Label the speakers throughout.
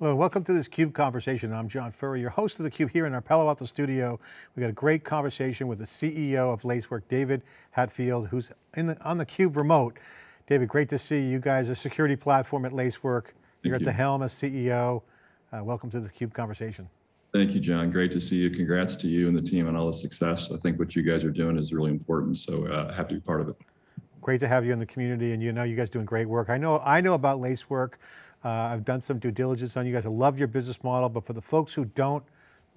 Speaker 1: Hello, welcome to this CUBE conversation. I'm John Furrier, your host of the CUBE here in our Palo Alto studio. We got a great conversation with the CEO of Lacework, David Hatfield, who's the, on the CUBE remote. David, great to see you. You guys a security platform at Lacework. Thank You're at the helm as CEO. Uh, welcome to the CUBE conversation.
Speaker 2: Thank you, John. Great to see you. Congrats to you and the team on all the success. I think what you guys are doing is really important, so uh, happy to be part of it.
Speaker 1: Great to have you in the community and you know you guys doing great work. I know, I know about Lacework. Uh, I've done some due diligence on you guys. I love your business model, but for the folks who don't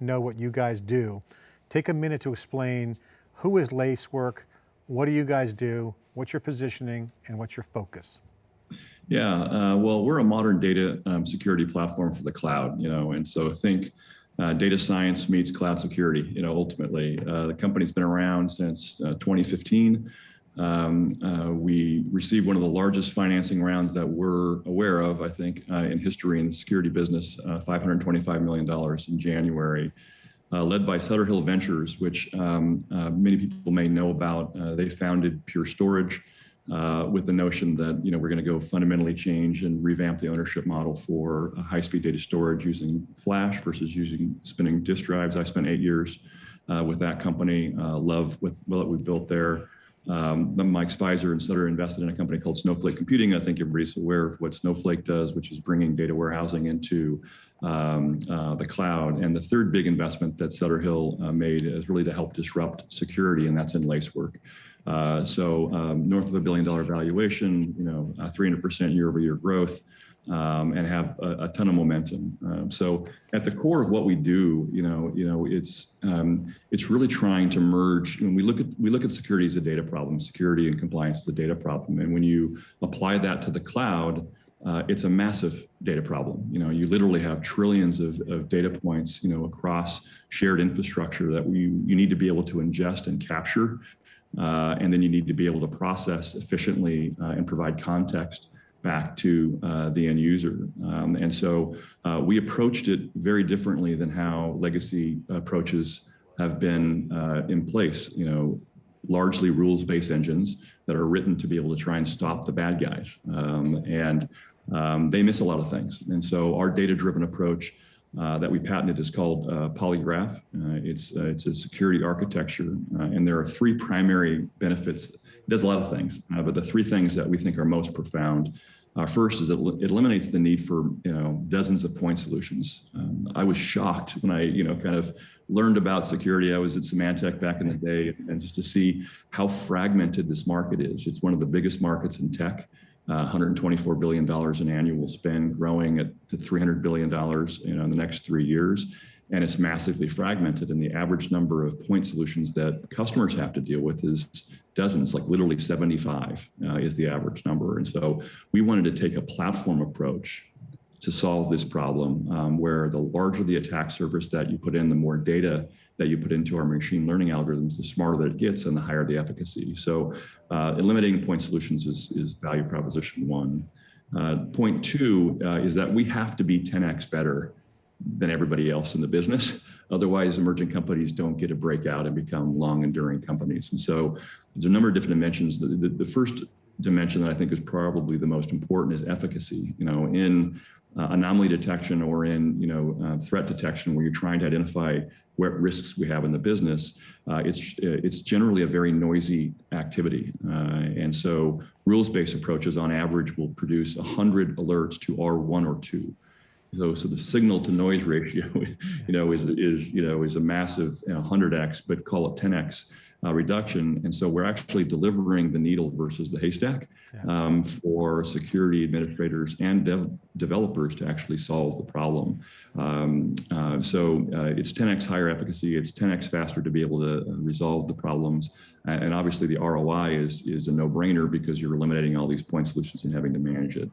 Speaker 1: know what you guys do, take a minute to explain who is Lacework, what do you guys do, what's your positioning, and what's your focus?
Speaker 2: Yeah, uh, well, we're a modern data um, security platform for the cloud, you know, and so I think uh, data science meets cloud security, you know, ultimately. Uh, the company's been around since uh, 2015. Um, uh, we received one of the largest financing rounds that we're aware of, I think, uh, in history in the security business, uh, $525 million in January, uh, led by Sutter Hill Ventures, which um, uh, many people may know about. Uh, they founded Pure Storage with the notion that you know we're going to go fundamentally change and revamp the ownership model for high-speed data storage using flash versus using spinning disk drives. I spent eight years with that company, love what, what we built there. Um, Mike Speiser and Sutter invested in a company called Snowflake Computing. I think everybody's aware of what Snowflake does, which is bringing data warehousing into um, uh, the cloud. And the third big investment that Sutter Hill uh, made is really to help disrupt security, and that's in Lacework. Uh, so um, north of a billion dollar valuation, you know, 300% year over year growth um, and have a, a, ton of momentum. Um, so at the core of what we do, you know, you know, it's um, it's really trying to merge. When we look at we look at security as a data problem, security and compliance is a data problem, and when you apply that to the cloud. Uh, it's a massive data problem. You know, you literally have trillions of, of data points, you know, across shared infrastructure that we, you need to be able to ingest and capture. Uh, and then you need to be able to process efficiently uh, and provide context back to uh, the end user. Um, and so uh, we approached it very differently than how legacy approaches have been uh, in place, you know, largely rules-based engines that are written to be able to try and stop the bad guys. Um, and um, they miss a lot of things. And so our data-driven approach uh, that we patented is called uh, Polygraph. Uh, it's, it's a security architecture, and there are three primary benefits. It does a lot of things, uh, but the three things that we think are most profound uh, first is it, it, eliminates the need for you know dozens of point solutions. Um, I was shocked when I you know kind of learned about security. I was at Symantec back in the day, and just to see how fragmented this market is. It's one of the biggest markets in tech. Uh, $124 billion in annual spend, growing at to $300 billion you know, in the next three years and it's massively fragmented and the average number of point solutions that customers have to deal with is dozens, like literally 75 uh, is the average number. And so we wanted to take a platform approach to solve this problem um, where the larger the attack surface that you put in, the more data that you put into our machine learning algorithms, the smarter that it gets and the higher the efficacy. So uh, eliminating point solutions is, is value proposition one. Uh, point two uh, is that we have to be 10x better than everybody else in the business. Otherwise, emerging companies don't get a breakout and become long enduring companies. And so there's a number of different dimensions. The, the, the first dimension that I think is probably the most important is efficacy. You know, in uh, anomaly detection or in you know uh, threat detection, where you're trying to identify what risks we have in the business, uh, it's it's generally a very noisy activity, uh, and so rules-based approaches on average will produce 100 alerts to R1 or 2. So, so the signal to noise ratio, you know, is, is, you know, is a massive you know, 100x, but call it 10x uh, reduction. And so we're actually delivering the needle versus the haystack um, for security administrators and dev developers to actually solve the problem. Um, uh, so uh, it's 10x higher efficacy, it's 10x faster to be able to uh, resolve the problems. And obviously the ROI is, is a no-brainer because you're eliminating all these point solutions and having to manage it.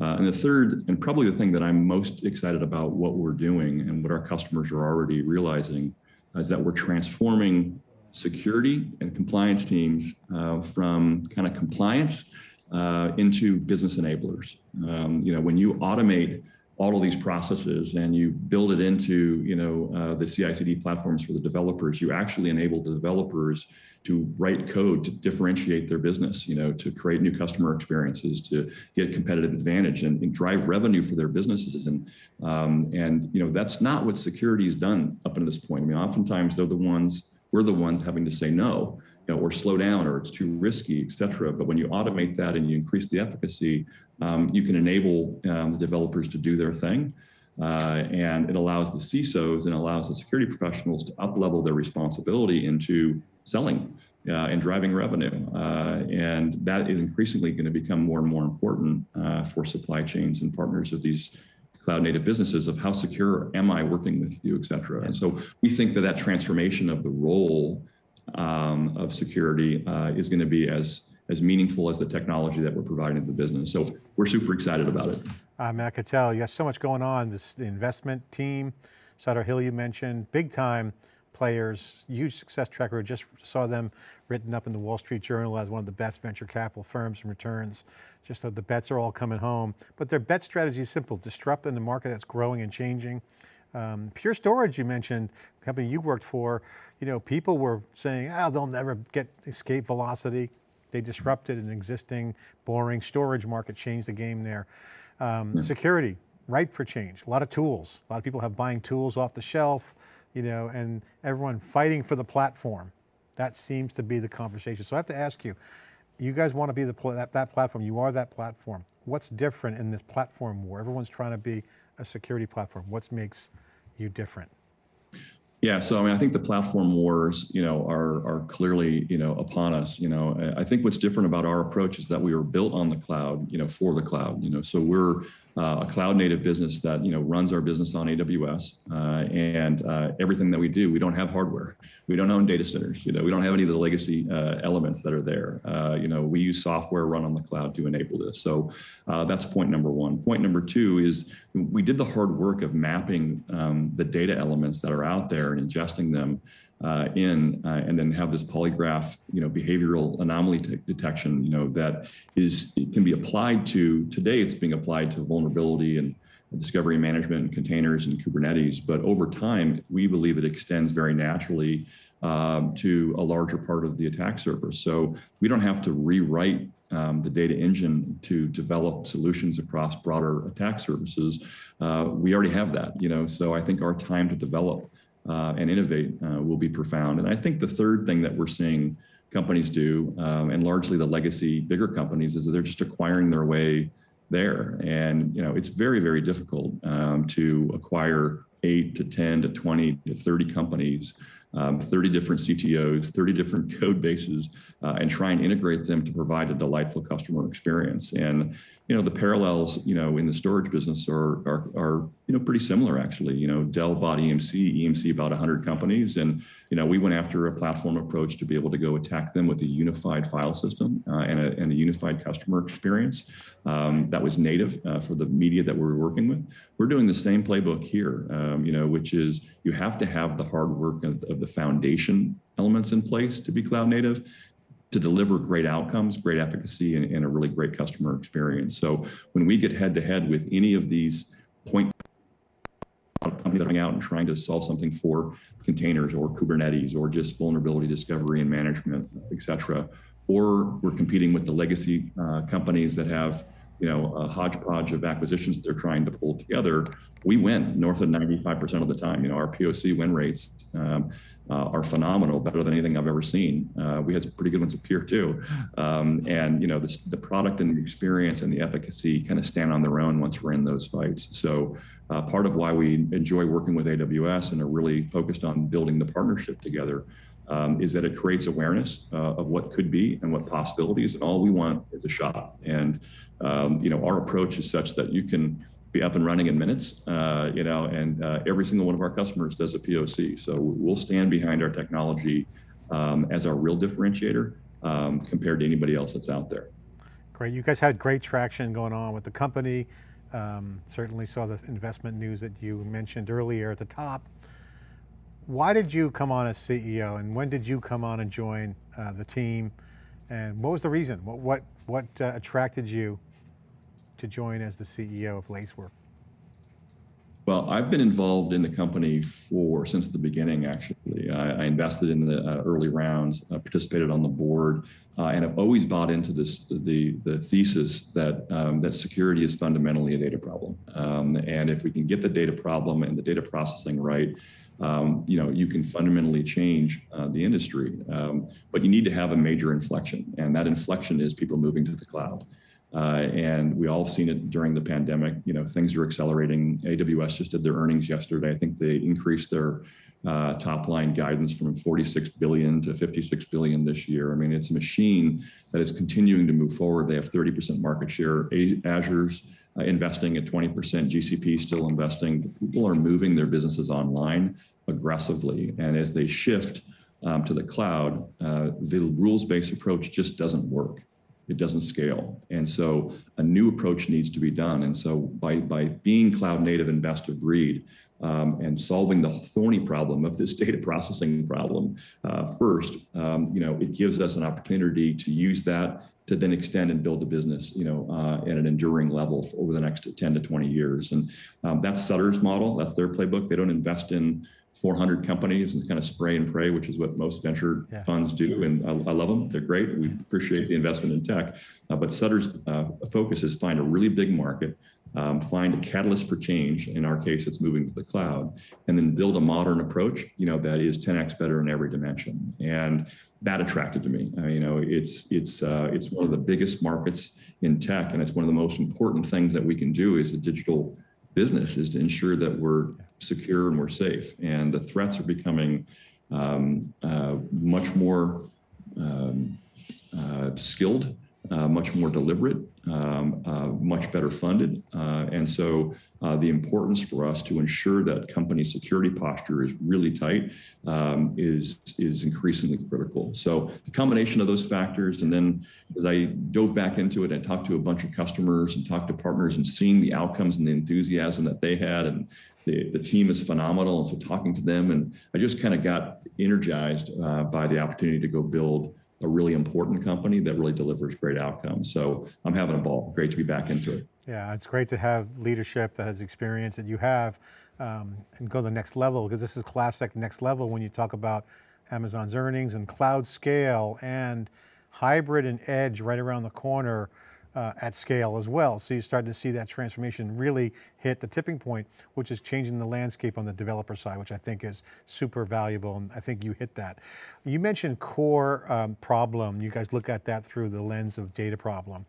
Speaker 2: Uh, and the third, and probably the thing that I'm most excited about what we're doing and what our customers are already realizing is that we're transforming security and compliance teams uh, from kind of compliance uh, into business enablers. Um, you know, when you automate all of these processes and you build it into you know uh, the CI/CD platforms for the developers, you actually enable the developers to write code to differentiate their business, you know, to create new customer experiences, to get competitive advantage and, and drive revenue for their businesses. And um, and you know that's not what security has done up until this point. I mean, oftentimes they're the ones we're the ones having to say no you know, or slow down or it's too risky, et cetera. But when you automate that and you increase the efficacy, um, you can enable um, the developers to do their thing. Uh, and it allows the CISOs and allows the security professionals to up-level their responsibility into selling uh, and driving revenue. Uh, and that is increasingly going to become more and more important uh, for supply chains and partners of these cloud native businesses of how secure am I working with you, et cetera. And so we think that that transformation of the role um, of security uh, is going to be as as meaningful as the technology that we're providing to the business. So we're super excited about it.
Speaker 1: Uh, Matt Cattell, you have so much going on. This investment team, Sutter Hill you mentioned, big time players, huge success tracker. Just saw them written up in the Wall Street Journal as one of the best venture capital firms and returns. Just that the bets are all coming home. But their bet strategy is simple, disrupt in the market that's growing and changing. Um, Pure Storage, you mentioned, company you worked for, you know, people were saying, oh, they'll never get escape velocity. They disrupted an existing boring storage market, changed the game there. Um, yeah. Security, ripe for change, a lot of tools. A lot of people have buying tools off the shelf, you know, and everyone fighting for the platform. That seems to be the conversation. So I have to ask you, you guys want to be the that, that platform, you are that platform. What's different in this platform war? Everyone's trying to be a security platform. What makes you different?
Speaker 2: Yeah, so I mean, I think the platform wars, you know, are are clearly, you know, upon us. You know, I think what's different about our approach is that we were built on the cloud, you know, for the cloud. You know, so we're uh, a cloud native business that you know runs our business on AWS, uh, and uh, everything that we do, we don't have hardware, we don't own data centers, you know, we don't have any of the legacy uh, elements that are there. Uh, you know, we use software run on the cloud to enable this. So uh, that's point number one. Point number two is we did the hard work of mapping um, the data elements that are out there and ingesting them uh, in uh, and then have this polygraph, you know, behavioral anomaly detection, you know, that is can be applied to today. It's being applied to vulnerability and discovery management and containers and Kubernetes. But over time, we believe it extends very naturally um, to a larger part of the attack surface. So we don't have to rewrite um, the data engine to develop solutions across broader attack services. Uh, we already have that, you know, so I think our time to develop uh, and innovate uh, will be profound. And I think the third thing that we're seeing companies do, um, and largely the legacy bigger companies, is that they're just acquiring their way there. And you know, it's very, very difficult um, to acquire eight to 10 to 20 to 30 companies um, 30 different CTOs, 30 different code bases, uh, and try and integrate them to provide a delightful customer experience. And you know the parallels, you know, in the storage business are are, are you know pretty similar actually. You know, Dell bought EMC, EMC bought 100 companies, and you know we went after a platform approach to be able to go attack them with a unified file system uh, and, a, and a unified customer experience um, that was native uh, for the media that we were working with. We're doing the same playbook here, um, you know, which is you have to have the hard work of, of the foundation elements in place to be cloud native to deliver great outcomes, great efficacy, and, and, a really great customer experience. So when we get head to head with any of these point companies coming out and trying to solve something for containers or Kubernetes or just vulnerability discovery and management, et cetera, or we're competing with the legacy uh, companies that have you know, a hodgepodge of acquisitions that they're trying to pull together, we win north of 95% of the time. You know, our POC win rates um, uh, are phenomenal, better than anything I've ever seen. Uh, we had some pretty good ones here too. Um, and, you know, the, the product and the experience and the efficacy kind of stand on their own once we're in those fights. So uh, part of why we enjoy working with AWS and are really focused on building the partnership together um, is that it creates awareness uh, of what could be and what possibilities, and all we want is a shot. And um, you know, our approach is such that you can be up and running in minutes. Uh, you know, and uh, every single one of our customers does a POC, so we'll stand behind our technology um, as our real differentiator um, compared to anybody else that's out there.
Speaker 1: Great, you guys had great traction going on with the company. Um, certainly saw the investment news that you mentioned earlier at the top. Why did you come on as CEO and when did you come on and join uh, the team? And what was the reason? What, what, what uh, attracted you to join as the CEO of Lacework?
Speaker 2: Well, I've been involved in the company for since the beginning. Actually, I, I invested in the uh, early rounds, uh, participated on the board, uh, and have always bought into this the the thesis that um, that security is fundamentally a data problem. Um, and if we can get the data problem and the data processing right, um, you know, you can fundamentally change uh, the industry. Um, but you need to have a major inflection, and that inflection is people moving to the cloud. Uh, and we all have seen it during the pandemic. You know, things are accelerating. AWS just did their earnings yesterday. I think they increased their uh, top line guidance from 46 billion to 56 billion this year. I mean, it's a machine that is continuing to move forward. They have 30% market share. Azure's uh, investing at 20%. GCP still investing. People are moving their businesses online aggressively, and as they shift um, to the cloud, uh, the rules-based approach just doesn't work it doesn't scale. And so a new approach needs to be done. And so by, by being cloud native and best of breed um, and solving the thorny problem of this data processing problem uh, first, um, you know, it gives us an opportunity to use that to then extend and build a business, you know, uh, at an enduring level over the next 10 to 20 years. And um, that's Sutter's model. That's their playbook. They don't invest in 400 companies and kind of spray and pray, which is what most venture yeah. funds do. And I, I, love them. They're great. We appreciate the investment in tech. Uh, but Sutter's uh, focus is find a really big market, um, find a catalyst for change. In our case, it's moving to the cloud, and then build a modern approach, you know, that is 10x better in every dimension. And that attracted to me. Uh, you know, it's it's uh, it's one of the biggest markets in tech, and it's one of the most important things that we can do as a digital business is to ensure that we're secure and we're safe. And the threats are becoming um, uh, much more um, uh, skilled, uh, much more deliberate, um, uh, much better funded. Uh, and so uh, the importance for us to ensure that company security posture is really tight um, is, is increasingly critical. So the combination of those factors, and then as I dove back into it and talked to a bunch of customers and talked to partners and seeing the outcomes and the enthusiasm that they had and the, the team is phenomenal. And so talking to them and I just kind of got energized uh, by the opportunity to go build a really important company that really delivers great outcomes. So I'm having a ball. Great to be back into it.
Speaker 1: Yeah, it's great to have leadership that has experience that you have um, and go to the next level because this is classic next level when you talk about Amazon's earnings and cloud scale and hybrid and edge right around the corner uh, at scale as well. So you're starting to see that transformation really hit the tipping point, which is changing the landscape on the developer side, which I think is super valuable. And I think you hit that. You mentioned core um, problem. You guys look at that through the lens of data problem.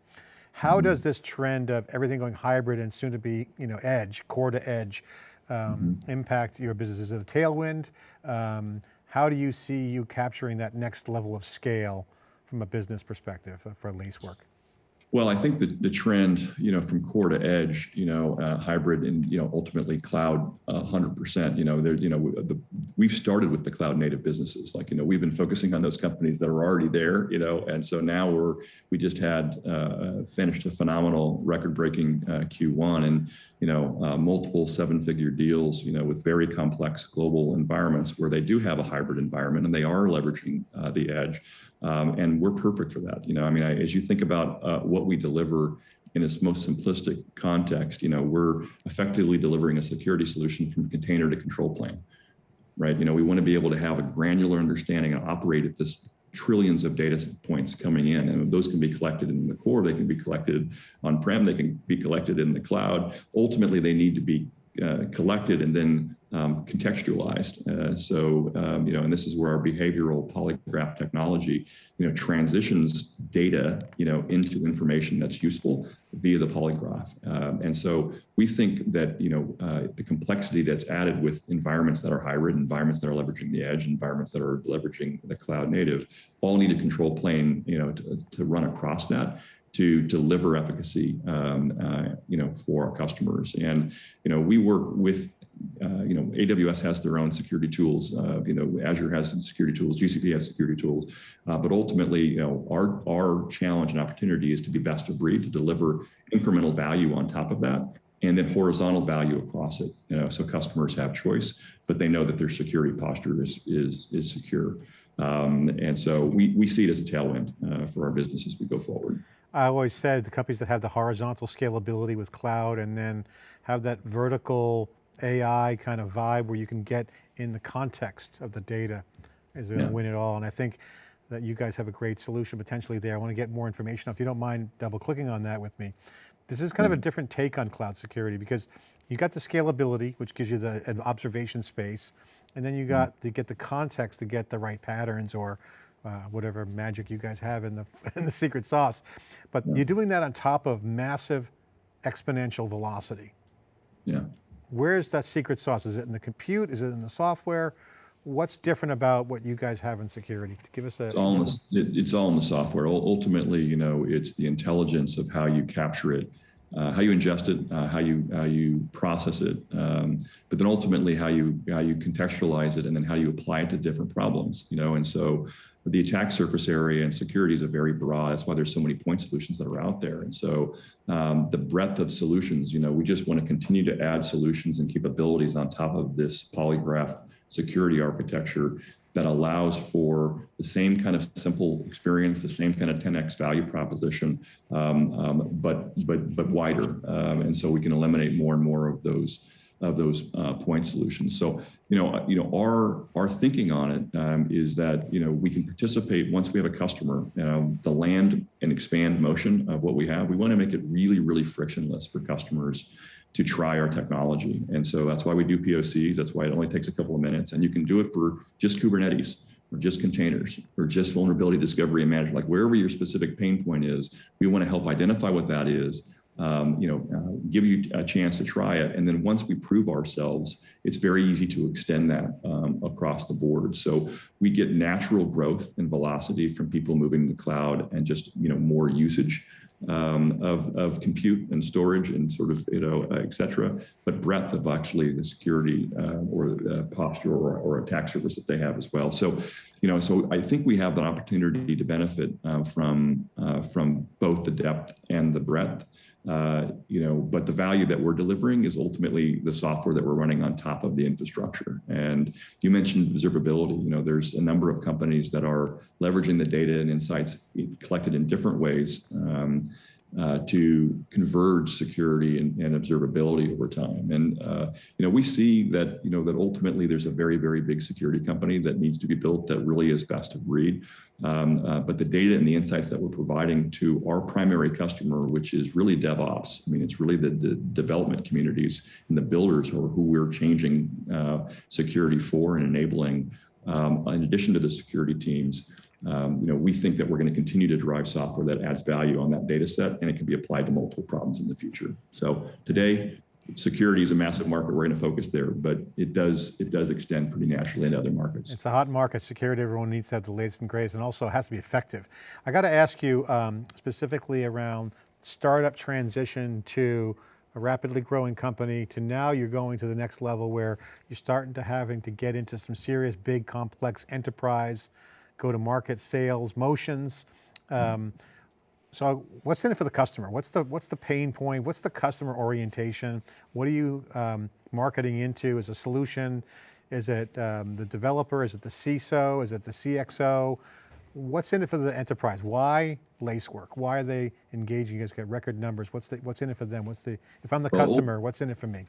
Speaker 1: How mm does this trend of everything going hybrid and soon to be, you know, edge, core to edge, um, mm -hmm. impact your business? Is it a tailwind? Um, how do you see you capturing that next level of scale from a business perspective for Lacework?
Speaker 2: Well, I think the, the trend, you know, from core to edge, you know, uh, hybrid and, you know, ultimately cloud uh, 100%, you know, there, you know, the, we've started with the cloud native businesses. Like, you know, we've been focusing on those companies that are already there, you know, and so now we're, we just had uh, finished a phenomenal record breaking uh, Q1 and, you know, uh, multiple seven figure deals, you know, with very complex global environments where they do have a hybrid environment and they are leveraging uh, the edge. Um, and we're perfect for that. You know, I mean, I, as you think about uh, what we deliver in its most simplistic context, you know, we're effectively delivering a security solution from container to control plane, right? You know, we want to be able to have a granular understanding and operate at this trillions of data points coming in and those can be collected in the core they can be collected on-prem they can be collected in the cloud. Ultimately they need to be uh, collected and then um, contextualized. Uh, so, um, you know, and this is where our behavioral polygraph technology, you know, transitions data, you know, into information that's useful via the polygraph. Um, and so we think that, you know, uh, the complexity that's added with environments that are hybrid, environments that are leveraging the edge, environments that are leveraging the cloud native, all need a control plane, you know, to, to run across that to deliver efficacy, um, uh, you know, for our customers. And, you know, we work with, uh, you know, AWS has their own security tools. Uh, you know, Azure has some security tools, GCP has security tools. Uh, but ultimately, you know, our, our challenge and opportunity is to be best of breed, to deliver incremental value on top of that and then horizontal value across it. You know, so customers have choice, but they know that their security posture is is is secure. Um, and so we we see it as a tailwind uh, for our business as we go forward.
Speaker 1: I always said the companies that have the horizontal scalability with cloud and then have that vertical AI kind of vibe where you can get in the context of the data is going to
Speaker 2: Yeah.
Speaker 1: win it all. And I think that you guys have a great solution potentially there. I want to get more information. If you don't mind double clicking on that with me. This is kind of a different take on cloud security because you got the scalability, which gives you the an observation space. And then you got to get the context to get the right patterns or uh, whatever magic you guys have in the, in the secret sauce. But you're doing that on top of massive exponential velocity.
Speaker 2: Yeah.
Speaker 1: Where's that secret sauce? Is it in the compute? Is it in the software? What's different about what you guys have in security? Give us a.
Speaker 2: It's all in the, it, it's all in the software. Ul- Ultimately, you know, it's the intelligence of how you capture it, uh, how you ingest it, uh, how you how you process it, um, but then ultimately how you how you contextualize it, and then how you apply it to different problems. You know, and so the attack surface area and security is a very broad. That's why there's so many point solutions that are out there. And so um, the breadth of solutions, you know, we just want to continue to add solutions and capabilities on top of this polygraph security architecture that allows for the same kind of simple experience, the same kind of 10x value proposition, um, um, but but but wider. Um, and so we can eliminate more and more of those of those uh, point solutions. So you know you know our our thinking on it um, is that you know we can participate once we have a customer. Know, the land and expand motion of what we have. We want to make it really really frictionless for customers to try our technology. And so that's why we do POCs. That's why it only takes a couple of minutes. And you can do it for just Kubernetes or just containers or just vulnerability discovery and management, like wherever your specific pain point is, we want to help identify what that is. Um, you know, uh, give you a chance to try it. And then once we prove ourselves, it's very easy to extend that um, across the board. So we get natural growth and velocity from people moving to the cloud and just, you know, more usage um, of, of compute and storage and sort of, you know, uh, et cetera, but breadth of actually the security uh, or uh, posture or, or attack surface that they have as well. So, you know, so I think we have an opportunity to benefit uh, from, uh, from both the depth and the breadth. Uh, you know, but the value that we're delivering is ultimately the software that we're running on top of the infrastructure. And you mentioned observability. You know, there's a number of companies that are leveraging the data and insights collected in different ways um, uh, to converge security and, and, observability over time. And uh, you know, we see that you know that ultimately there's a very very big security company that needs to be built that really is best of breed. Um, uh, but the data and the insights that we're providing to our primary customer, which is really DevOps, I mean, it's really the, the development communities and the builders who, who we're changing uh, security for and enabling. Um, in addition to the security teams, um, you know, we think that we're going to continue to drive software that adds value on that data set and it can be applied to multiple problems in the future. So today, security is a massive market. We're going to focus there, but it does it does extend pretty naturally into other markets.
Speaker 1: It's a hot market. Security, everyone needs to have the latest and greatest, and also has to be effective. I got to ask you um, specifically around startup transition to a rapidly growing company to now you're going to the next level where you're starting to having to get into some serious, big, complex enterprise go-to-market sales motions. Um, so what's in it for the customer? What's the, what's the pain point? What's the customer orientation? What are you um, marketing into as a solution? Is it um, the developer? Is it the CISO? Is it the CXO? What's in it for the enterprise? Why Lacework? Why are they engaging? You guys got record numbers. What's the, what's in it for them? What's the, if I'm the
Speaker 2: Well,
Speaker 1: customer, what's in it for me?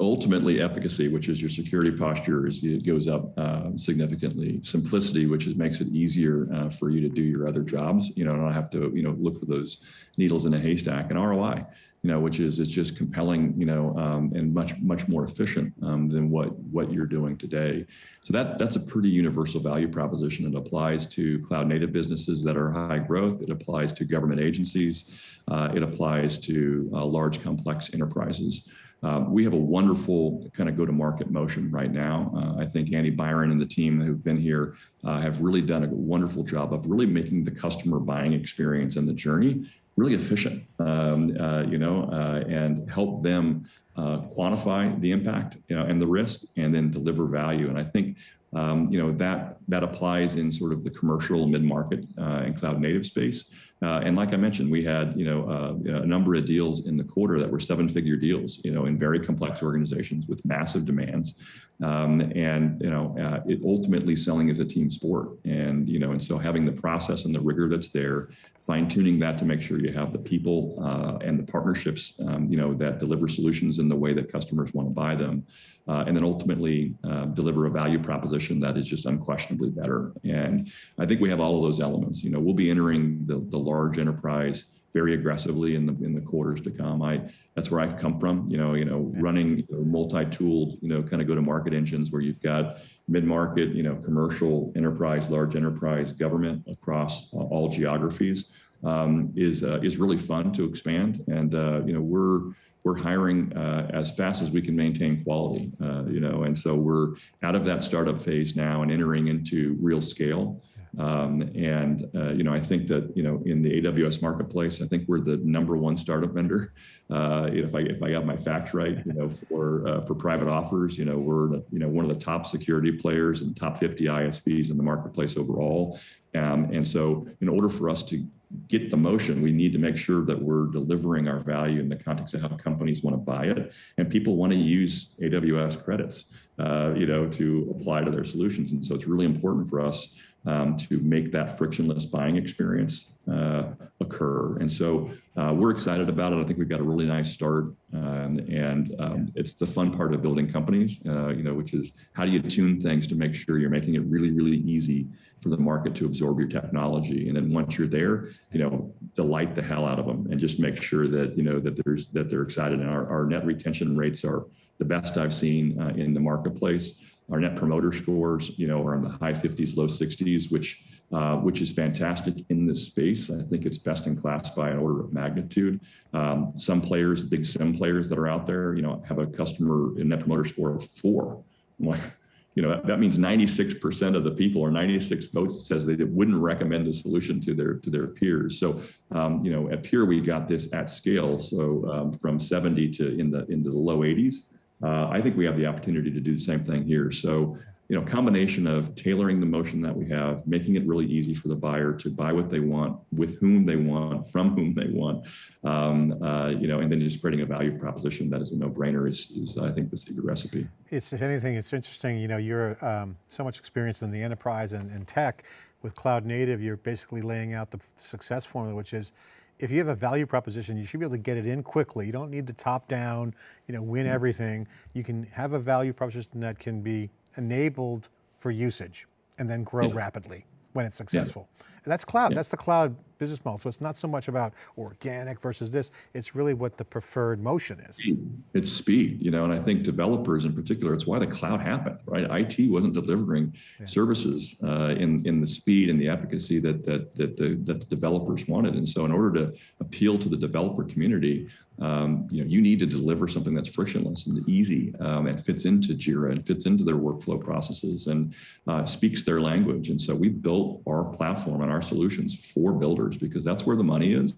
Speaker 2: Ultimately efficacy, which is your security posture, is it goes up uh, significantly. Simplicity, which is, makes it easier uh, for you to do your other jobs. You know, not have to you know look for those needles in a haystack. And ROI, you know, which is it's just compelling, you know, um, and much much more efficient um, than what what you're doing today. So that that's a pretty universal value proposition. It applies to cloud native businesses that are high growth. It applies to government agencies. Uh, it applies to uh, large complex enterprises. Um, we have a wonderful kind of go-to-market motion right now. Uh, I think Andy Byron and the team who've been here uh, have really done a wonderful job of really making the customer buying experience and the journey really efficient, um, uh, you know, uh, and help them uh, quantify the impact, you know, and the risk, and then deliver value. And I think, um, you know, that that applies in sort of the commercial mid-market and cloud native space. Uh, and like I mentioned, we had you know uh, a number of deals in the quarter that were seven-figure deals, you know, in very complex organizations with massive demands, um, and you know, uh, it ultimately selling is a team sport, and you know, and so having the process and the rigor that's there, fine tuning that to make sure you have the people uh, and the partnerships, um, you know, that deliver solutions in the way that customers want to buy them, uh, and then ultimately uh, deliver a value proposition that is just unquestionably better. And I think we have all of those elements. You know, we'll be entering the, the large enterprise very aggressively in the in the quarters to come. I that's where I've come from. You know, you know, running multi-tooled, you know, kind of go-to-market engines where you've got mid-market, you know, commercial, enterprise, large enterprise, government across uh, all geographies um, is uh, is really fun to expand. And uh, you know, we're we're hiring uh, as fast as we can maintain quality, uh, you know, and so we're out of that startup phase now and entering into real scale. Um, and uh, you know, I think that you know, in the AWS marketplace, I think we're the number one startup vendor. Uh, if I if I got my facts right, you know, for uh, for private offers, you know, we're you know one of the top security players and top 50 ISVs in the marketplace overall. Um, and so, in order for us to get the motion, we need to make sure that we're delivering our value in the context of how companies want to buy it, and people want to use AWS credits, uh, you know, to apply to their solutions. And so, it's really important for us um, to make that frictionless buying experience uh, occur. And so uh, we're excited about it. I think we've got a really nice start, um, and um, it's the fun part of building companies, uh, you know, which is how do you tune things to make sure you're making it really, really easy for the market to absorb your technology. And then once you're there, you know, delight the hell out of them and just make sure that, you know, that there's, that they're excited. And our, our net retention rates are the best I've seen uh, in the marketplace. Our net promoter scores, you know, are in the high 50s, low 60s, which uh, which is fantastic in this space. I think it's best in class by an order of magnitude. Um, some players, big SIEM players that are out there, you know, have a customer net promoter score of four. I'm like, you know, that, that means 96% of the people or 96 votes that says they wouldn't recommend the solution to their to their peers. So, um, you know, at Pure we got this at scale. So um, from 70 to in the into the low 80s. Uh, I think we have the opportunity to do the same thing here. So, you know, combination of tailoring the motion that we have, making it really easy for the buyer to buy what they want, with whom they want, from whom they want, um, uh, you know, and then just creating a value proposition that is a no-brainer is, is, I think, the secret recipe.
Speaker 1: It's, if anything, it's interesting, you know, you're um, so much experience in the enterprise and, and tech, with cloud native, you're basically laying out the success formula, which is, if you have a value proposition, you should be able to get it in quickly. You don't need the top down, you know, win mm-hmm. everything. You can have a value proposition that can be enabled for usage and then grow yeah. rapidly when it's successful. Yeah. That's cloud, yeah. that's the cloud business model. So it's not so much about organic versus this, it's really what the preferred motion is.
Speaker 2: It's speed, you know, and I think developers in particular, it's why the cloud happened, right? IT wasn't delivering yeah. services uh, in, in the speed and the efficacy that, that, that, the, that the developers wanted. And so in order to appeal to the developer community, um, you know, you need to deliver something that's frictionless and easy um, and fits into Jira and fits into their workflow processes and uh, speaks their language. And so we built our platform our solutions for builders because that's where the money is.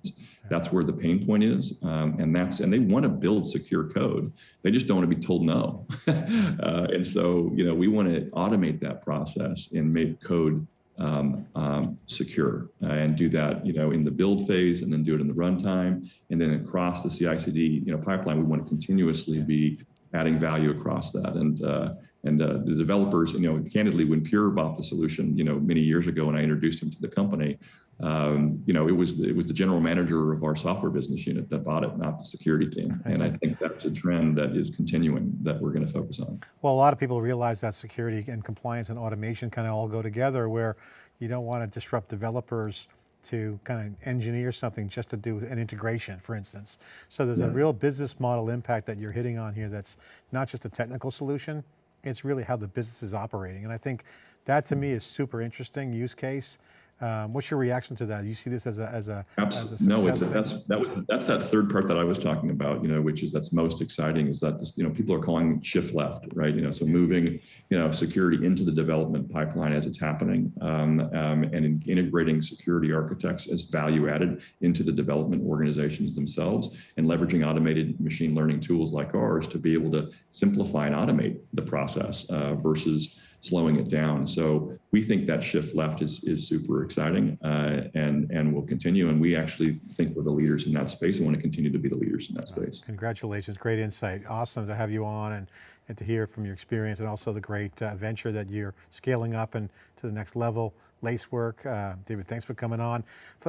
Speaker 2: That's where the pain point is. Um, and that's, and they want to build secure code. They just don't want to be told no. uh, and so, you know, we want to automate that process and make code um, um, secure uh, and do that, you know, in the build phase and then do it in the runtime. And then across the CI/CD, you know, pipeline, we want to continuously be adding value across that. And uh, and uh, the developers, you know, candidly, when Pure bought the solution, you know, many years ago, when I introduced him to the company, um, you know, it was it was the general manager of our software business unit that bought it, not the security team. And I think that's a trend that is continuing that we're going to focus on.
Speaker 1: Well, a lot of people realize that security and compliance and automation kind of all go together, where you don't want to disrupt developers to kind of engineer something just to do an integration, for instance. So there's yeah. a real business model impact that you're hitting on here that's not just a technical solution, it's really how the business is operating. And I think that to me hmm. is super interesting use case. Um, what's your reaction to that? You see this as a as a,
Speaker 2: as a no, it's, that's that was, that's that third part that I was talking about. You know, which is that's most exciting is that this you know people are calling shift left, right? You know, so moving you know security into the development pipeline as it's happening, um, um, and in integrating security architects as value added into the development organizations themselves, and leveraging automated machine learning tools like ours to be able to simplify and automate the process uh, versus slowing it down. So we think that shift left is, is super exciting uh, and, and will continue. And we actually think we're the leaders in that space and want to continue to be the leaders in that space.
Speaker 1: Congratulations, great insight. Awesome to have you on and, and to hear from your experience and also the great uh, venture that you're scaling up and to the next level. Lacework, uh, David, thanks for coming on.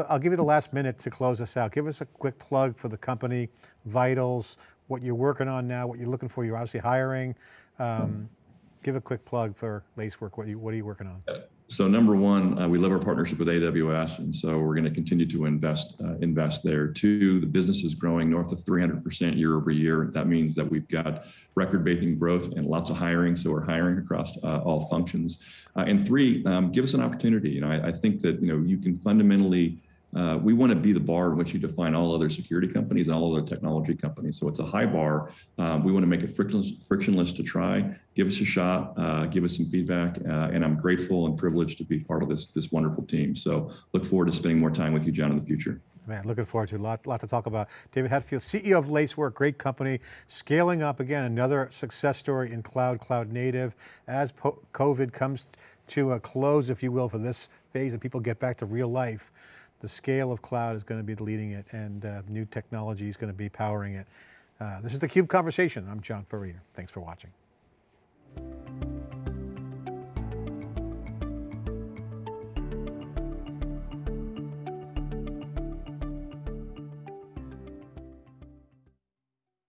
Speaker 1: I'll give you the last minute to close us out. Give us a quick plug for the company, vitals, what you're working on now, what you're looking for. You're obviously hiring. Um, give a quick plug for Lacework. What, you, what are you working on?
Speaker 2: So number one, uh, we love our partnership with AWS, and so we're going to continue to invest uh, invest there. Two, the business is growing north of 300% year over year. That means that we've got record-breaking growth and lots of hiring. So we're hiring across uh, all functions. Uh, and three, um, give us an opportunity. You know, I, I think that you know you can fundamentally. Uh, we want to be the bar in which you define all other security companies and all other technology companies. So it's a high bar. Um, we want to make it frictionless, frictionless to try. Give us a shot. Uh, give us some feedback. Uh, and I'm grateful and privileged to be part of this this wonderful team. So look forward to spending more time with you, John, in the future.
Speaker 1: Man, looking forward to a lot, lot to talk about. David Hatfield, CEO of Lacework, great company, scaling up again, another success story in cloud, cloud native. As COVID comes to a close, if you will, for this phase and people get back to real life, the scale of cloud is going to be leading it and uh, new technology is going to be powering it. Uh, this is theCUBE Conversation. I'm John Furrier. Thanks for watching.